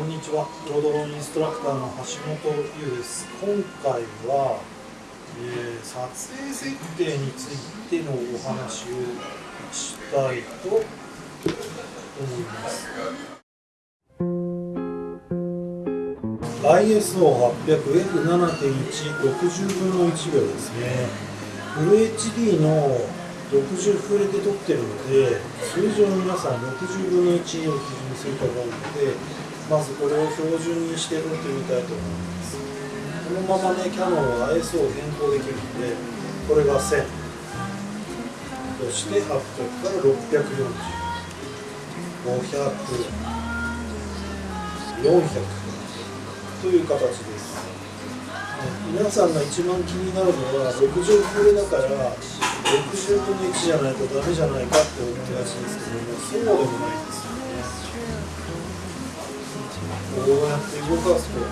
こんにちは。ロードローンインストラクターの橋本優です。今回は、えー、撮影設定についてのお話をしたいと思います。ISO800F7.160 分の1秒ですね。フル HD の60フレで撮ってるので通常皆さん60分の1を基準にすると思うのでまずこれを標準にして撮ってみたいと思います。このままねキヤノンは ISO を変更できるのでこれが1000そして800から640500 400という形です。皆さんが一番気になるのは60フレだから60分の1じゃないとダメじゃないかって思ってらしいがちですけどもそうでもないです。こうやって動かすとね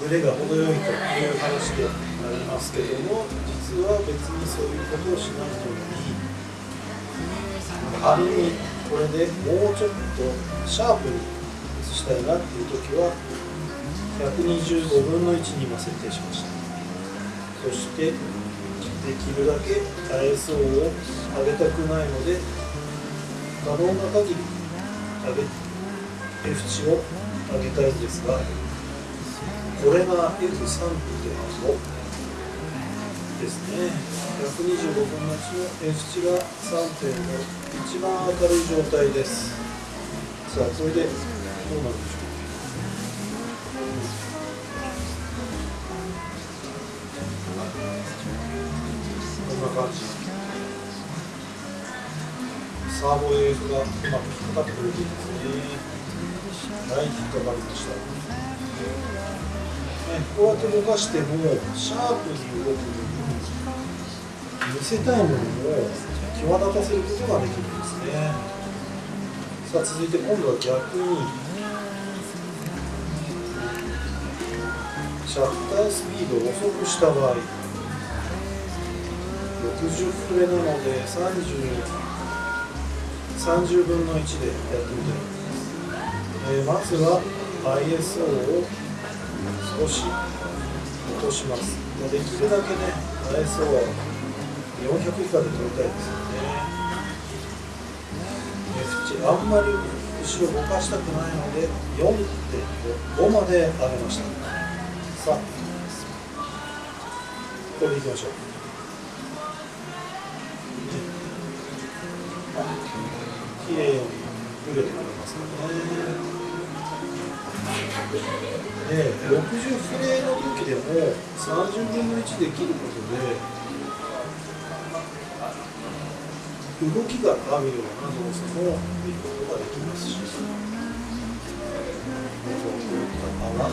ブレが程よいという話でありますけども実は別にそういうことをしなくてもいい仮にこれでもうちょっとシャープに移したいなっていう時は125分の1に今設定しましたそしてできるだけ ISO を上げたくないので可能な限り上げ F 値を上げたいんですがこれが F3.5 ですね。125分の1の F 値が3.5一番明るい状態です。さあこれでどうなるでしょう。こんな感じ。サーボエーフがうまく引っかかってくれていますねはい引っかかりましたね、こうやって動かしてもシャープに動くのに見せたいものを際立たせることができるんですね。さあ続いて今度は逆にシャッタースピードを遅くした場合60フレなので 30, 30分の1でやってみたいと思います、えー、まずは ISO を少し落としますできるだけね ISO は400以下で撮りたいですよね F 値あんまり後ろ動かしたくないので4.5まで上げましたさあこれでいきましょう。綺麗に売れてくれますかねで60フレの時でも30分の1で切ることで動きがあるような動作も見ることができますし泡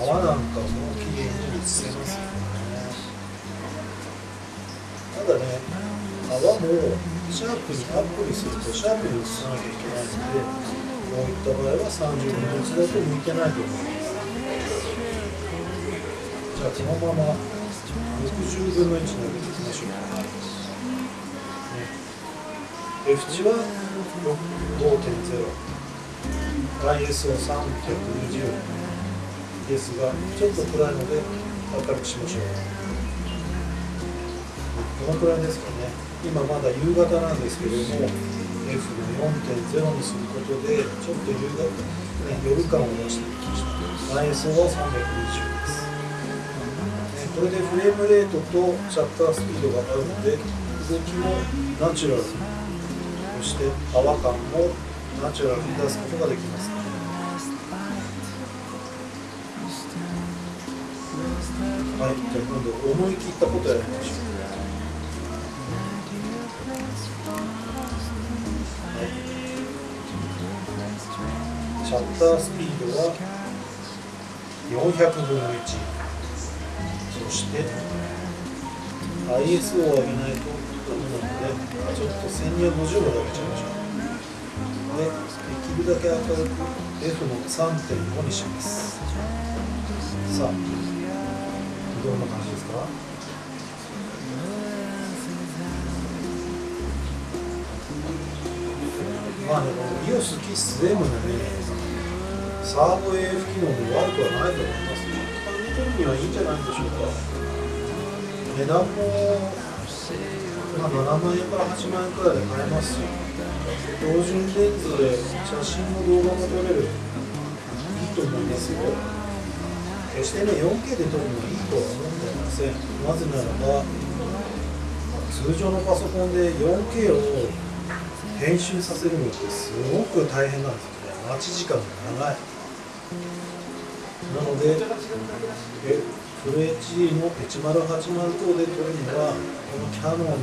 泡なんかも綺麗に映せますよね。だね泡もシャープにアップにするとシャープに移さなきゃいけないのでこういった場合は30分の1だと向いてないと思います。じゃあこのまま60分の1に上げていきましょう。か、ね、F 値は5.0 ISO320 ですがちょっと暗いので明るくしましょう。どのくらいですかね。今まだ夕方なんですけれども F の4.0にすることでちょっと夕方、ね、夜感を出していきました。ISO は320です、ね、これでフレームレートとシャッタースピードが上がるので動きもナチュラルそして泡感もナチュラルに出すことができます。はい、じゃあ今度思い切ったことやりましょう。シャッタースピードは400分の1そして ISO を上げないとダメなのでちょっと1250度で上げちゃいましょう。でできるだけ明るく F の3.5にします。さあどんな感じですか？まあね、のイオスキス M のねサーボ AF 機能も悪くはないと思います。ね見てるにはいいんじゃないでしょうか。値段もまあ、7万円から8万円くらいで買えますし標準レンズで写真も動画も撮れる。いいと思いますよ。決してね 4K で撮るのはいいとは思っていません。なぜならば通常のパソコンで 4K を編集させるのってすごく大変なんですよね。待ち時間が長い。なのでえフル HD の1080等で撮るにはこのキャノンの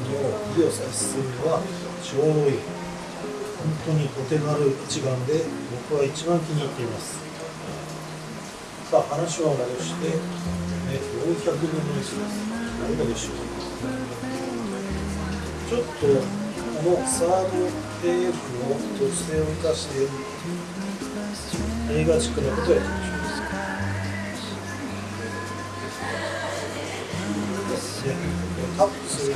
EOS S7 はちょうどいい。本当にお手軽一眼で僕は一番気に入っています。さあ話は戻して、ね、400分の1です。どうでしょうちょっとこのサード AF を特性を生かして映画チックなことをやってみましょうタップする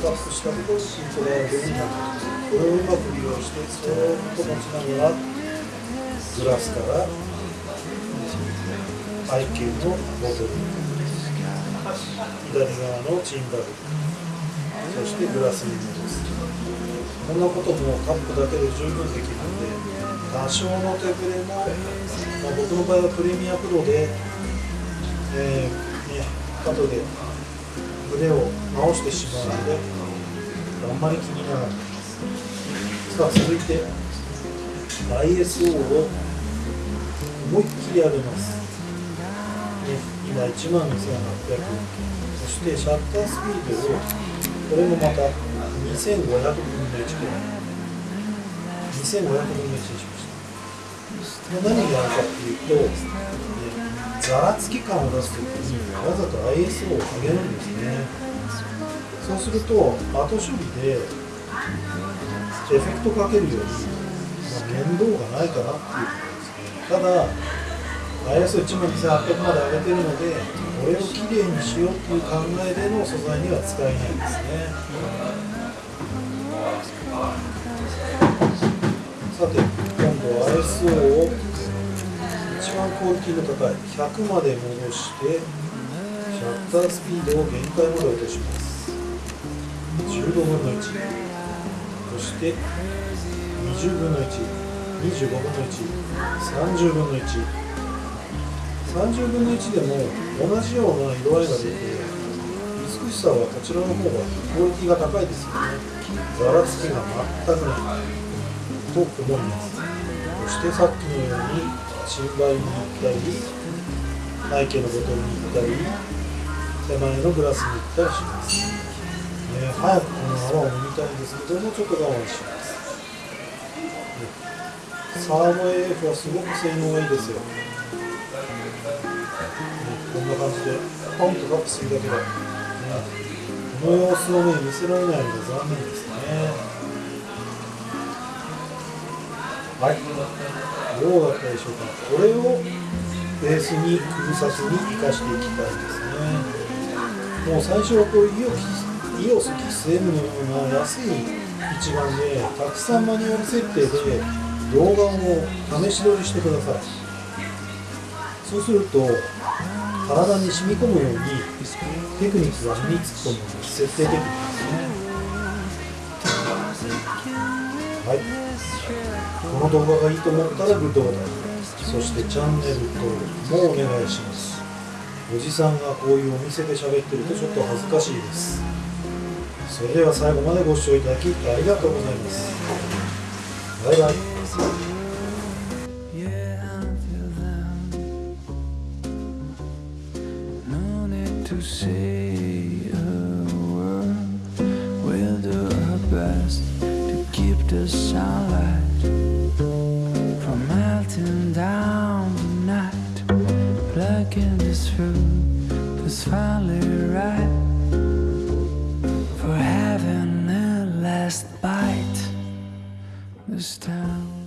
タップしたところにピントがあるようになってこれをうまく利用してそーっと持ちながらグラスから背景のボトル左側のチンバルそしてグラスに戻す。こんなこともタップだけで十分できるので。多少の手ぶれも、まあ、僕の場合はプレミアプロで、えーね、後で腕を直してしまうのであんまり気にならないさあ続いて ISO を思いっきり上げます、ね、今1万2800そしてシャッタースピードをこれもまた2500分の1くらい。2500分の1にしました何があるかっていうと、ざらつき感を出すときにわざと ISO を上げるんですね。そうすると後処理でエフェクトかけるように、まあ、面倒がないかなっていうことですね。ただ ISO1 万2800まで上げてるのでこれをきれいにしようっていう考えでの素材には使えないんですね。さて今度は ISO を一番クオリティの高い100まで戻してシャッタースピードを限界まで落とします。15分の1そして20分の125分の130分の1 30分の1でも同じような色合いが出て美しさはこちらの方がクオリティが高いですよね。ざらつきが全くない。と思います。そしてさっきのように新米に行ったり背景のボトルに行ったり手前のグラスに行ったりします、ね、早くこの泡を飲みたいんですけどもちょっと我慢します、サーモ AF はすごく性能がいいですよ、ね、こんな感じでポンとタップするだけで、ね、この様子をね見せられないので残念ですね。はい。どうだったでしょうか？これをベースに崩さずに生かしていきたいですね。もう最初はこういうイオスキス M のような安い一眼でたくさんマニュアル設定で動画を試し撮りしてください。そうすると体に染み込むようにテクニックが身につくと思うんです。設定テクニックですね。はい。この動画がいいと思ったらグッドボタン。そしてチャンネル登録もお願いします。おじさんがこういうお店で喋ってるとちょっと恥ずかしいです。それでは最後までご視聴いただきありがとうございます。バイバイ。To say This through is finally right for having a last bite this time.